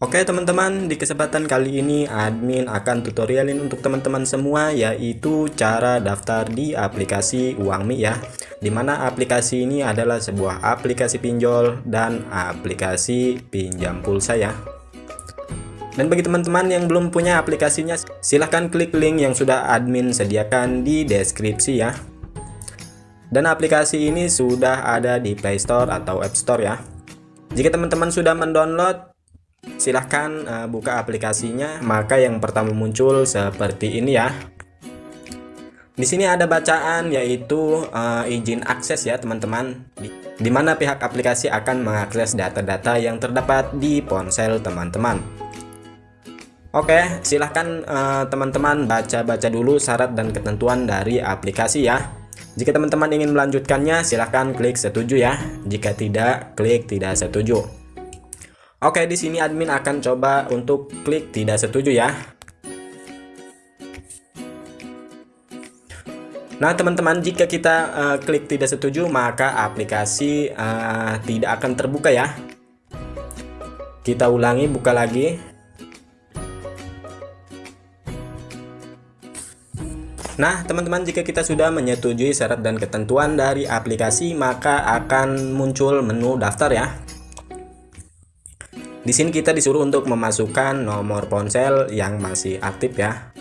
Oke teman-teman, di kesempatan kali ini admin akan tutorialin untuk teman-teman semua yaitu cara daftar di aplikasi UangMi ya. Di mana aplikasi ini adalah sebuah aplikasi pinjol dan aplikasi pinjam pulsa ya. Dan bagi teman-teman yang belum punya aplikasinya, silahkan klik link yang sudah admin sediakan di deskripsi ya. Dan aplikasi ini sudah ada di Play Store atau App Store ya. Jika teman-teman sudah mendownload, silahkan uh, buka aplikasinya. Maka yang pertama muncul seperti ini ya. Di sini ada bacaan yaitu uh, izin akses ya teman-teman. Di, mana pihak aplikasi akan mengakses data-data yang terdapat di ponsel teman-teman. Oke silahkan eh, teman-teman uh, baca-baca dulu syarat dan ketentuan dari aplikasi ya. Jika teman-teman ingin melanjutkannya silahkan klik setuju ya. Jika tidak klik tidak setuju Oke, di sini admin akan coba untuk klik tidak setuju ya. Nah, teman-teman, jika kita uh, klik tidak setuju, maka aplikasi uh, tidak akan terbuka ya. Kita ulangi, buka lagi. Nah, teman-teman, jika kita sudah menyetujui syarat dan ketentuan dari aplikasi, maka akan muncul menu daftar ya. Di sini kita disuruh untuk memasukkan nomor ponsel yang masih aktif ya.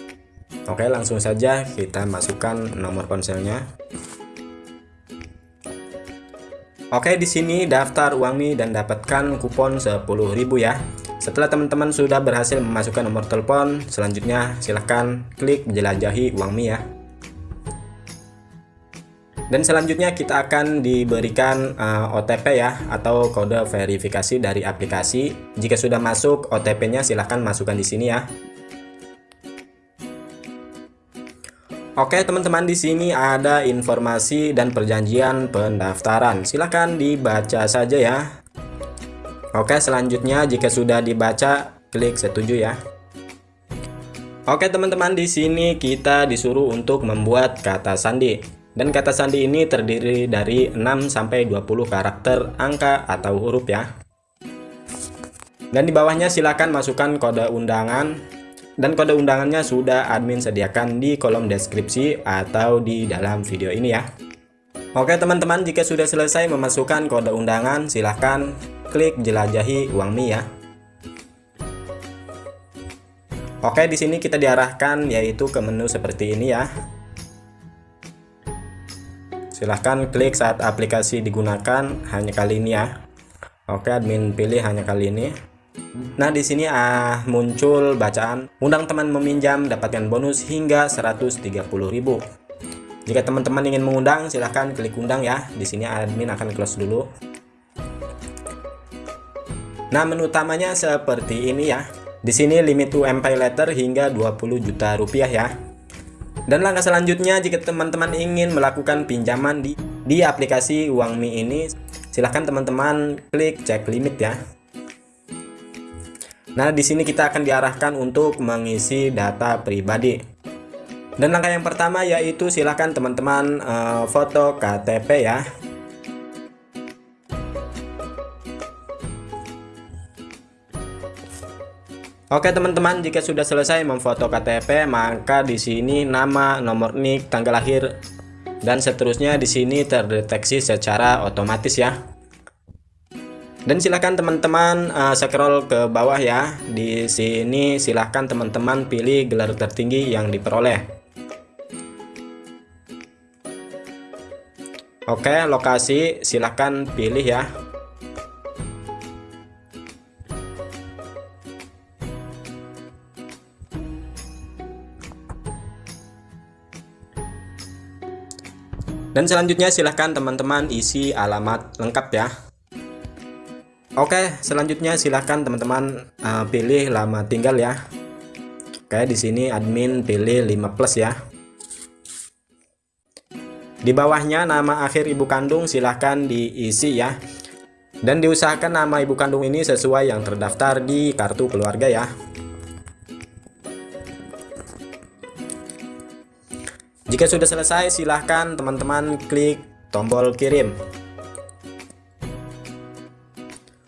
Oke, langsung saja kita masukkan nomor ponselnya. Oke, di sini daftar uang nih dan dapatkan kupon 10.000 ya. Setelah teman-teman sudah berhasil memasukkan nomor telepon, selanjutnya silahkan klik menjelajahi uang mie ya. Dan selanjutnya kita akan diberikan uh, eh, OTP ya atau kode verifikasi dari aplikasi. Jika sudah masuk OTP-nya silahkan masukkan di sini ya. Oke teman-teman di sini ada informasi dan perjanjian pendaftaran. Silahkan dibaca saja ya. Oke selanjutnya jika sudah dibaca klik setuju ya. Oke teman-teman di sini kita disuruh untuk membuat kata sandi. Dan kata sandi ini terdiri dari 6 sampai 20 karakter angka atau huruf ya. Dan di bawahnya silakan masukkan kode undangan dan kode undangannya sudah admin sediakan di kolom deskripsi atau di dalam video ini ya. Oke teman-teman, jika sudah selesai memasukkan kode undangan, silahkan klik jelajahi uang mi ya. Oke, di sini kita diarahkan yaitu ke menu seperti ini ya silahkan klik saat aplikasi digunakan hanya kali ini ya. Oke admin pilih hanya kali ini. Nah di sini ah muncul bacaan undang teman meminjam dapatkan bonus hingga 130.000 jika teman-teman ingin mengundang silahkan klik undang ya. Di sini admin akan close dulu. Nah menu utamanya seperti ini ya. Di sini limit pay letter hingga 20 juta rupiah ya dan langkah selanjutnya jika teman-teman ingin melakukan pinjaman di di aplikasi UangMi ini, silahkan teman-teman klik cek limit ya. Nah, di sini kita akan diarahkan untuk mengisi data pribadi. Dan langkah yang pertama yaitu silahkan teman-teman uh, foto KTP ya. Oke teman-teman, jika sudah selesai memfoto KTP, maka di sini nama, nomor NIK, tanggal lahir, dan seterusnya di sini terdeteksi secara otomatis ya. Dan silahkan teman-teman uh, scroll ke bawah ya. Di sini silahkan teman-teman pilih gelar tertinggi yang diperoleh. Oke, lokasi silahkan pilih ya. Dan selanjutnya silahkan teman-teman isi alamat lengkap ya. Oke, selanjutnya silahkan teman-teman uh, pilih lama tinggal ya. Oke, di sini admin pilih 5 plus ya. Di bawahnya nama akhir ibu kandung silahkan diisi ya. Dan diusahakan nama ibu kandung ini sesuai yang terdaftar di kartu keluarga ya. Jika sudah selesai, silahkan teman-teman klik tombol kirim.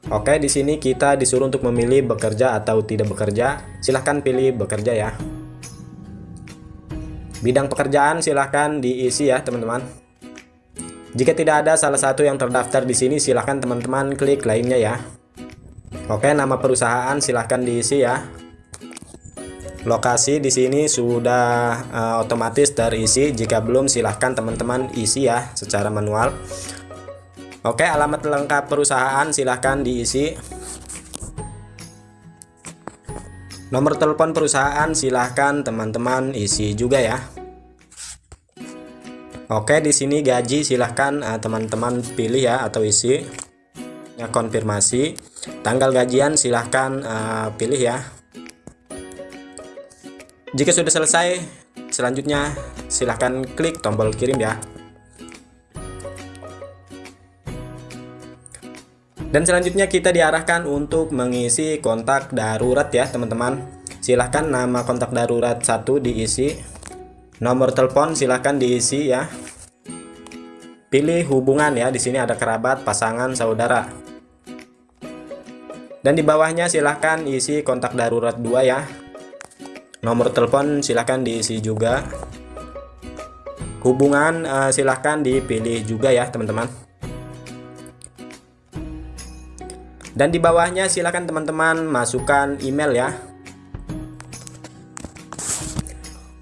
Oke, di sini kita disuruh untuk memilih bekerja atau tidak bekerja. Silahkan pilih bekerja ya. Bidang pekerjaan silahkan diisi ya, teman-teman. Jika tidak ada salah satu yang terdaftar di sini, silahkan teman-teman klik lainnya ya. Oke, nama perusahaan silahkan diisi ya. Lokasi di sini sudah uh, otomatis terisi. Jika belum, silahkan teman-teman isi ya secara manual. Oke, alamat lengkap perusahaan silahkan diisi. Nomor telepon perusahaan silahkan teman-teman isi juga ya. Oke, di sini gaji silahkan eh, teman-teman uh, pilih ya atau isi. Ya, konfirmasi. Tanggal gajian silahkan uh, pilih ya. Jika sudah selesai, selanjutnya silahkan klik tombol kirim ya. Dan selanjutnya kita diarahkan untuk mengisi kontak darurat ya teman-teman. Silahkan nama kontak darurat satu diisi. Nomor telepon silahkan diisi ya. Pilih hubungan ya. Di sini ada kerabat, pasangan, saudara. Dan di bawahnya silahkan isi kontak darurat dua ya. Nomor telepon silahkan diisi juga. Hubungan uh, silahkan dipilih juga ya teman-teman. Dan di bawahnya silakan teman-teman masukkan email ya.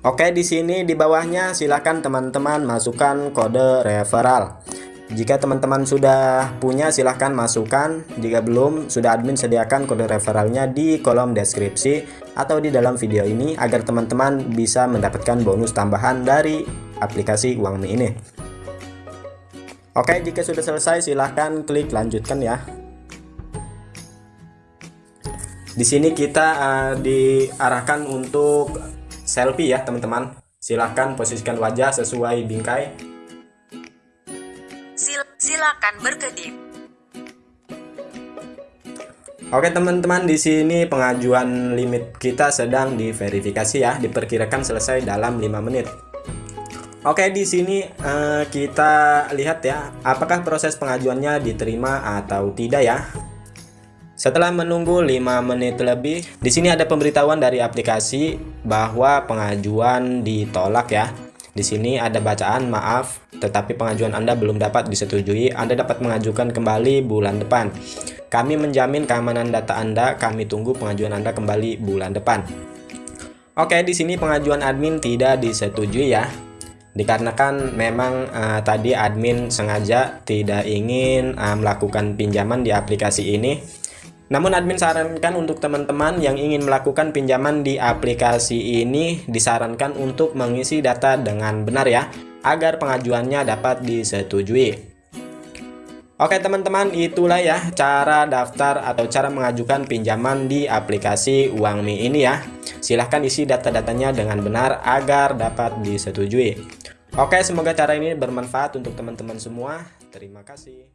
Oke, di sini di bawahnya silakan teman-teman masukkan kode referral. Jika teman-teman sudah punya silahkan masukkan Jika belum sudah admin sediakan kode referralnya di kolom deskripsi Atau di dalam video ini agar teman-teman bisa mendapatkan bonus tambahan dari aplikasi Uangmi ini Oke jika sudah selesai silahkan klik lanjutkan ya di sini kita uh, diarahkan untuk selfie ya teman-teman. Silahkan posisikan wajah sesuai bingkai. Sil silakan berkedip. Oke teman-teman di sini pengajuan limit kita sedang diverifikasi ya diperkirakan selesai dalam 5 menit. Oke di sini uh, kita lihat ya apakah proses pengajuannya diterima atau tidak ya. Setelah menunggu 5 menit lebih, di sini ada pemberitahuan dari aplikasi bahwa pengajuan ditolak ya. Di sini ada bacaan maaf, tetapi pengajuan Anda belum dapat disetujui. Anda dapat mengajukan kembali bulan depan. Kami menjamin keamanan data Anda. Kami tunggu pengajuan Anda kembali bulan depan. Oke, di sini pengajuan admin tidak disetujui ya. Dikarenakan memang uh, tadi admin sengaja tidak ingin uh, melakukan pinjaman di aplikasi ini namun admin sarankan untuk teman-teman yang ingin melakukan pinjaman di aplikasi ini disarankan untuk mengisi data dengan benar ya, agar pengajuannya dapat disetujui. Oke teman-teman itulah ya cara daftar atau cara mengajukan pinjaman di aplikasi UangMi ini ya. Silahkan isi data-datanya dengan benar agar dapat disetujui. Oke semoga cara ini bermanfaat untuk teman-teman semua. Terima kasih.